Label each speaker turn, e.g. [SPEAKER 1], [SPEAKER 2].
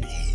[SPEAKER 1] beat.